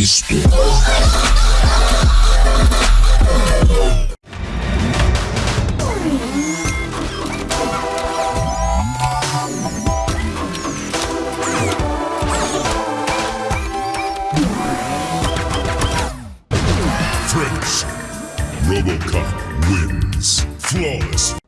Cristo. Robocop wins. Flawless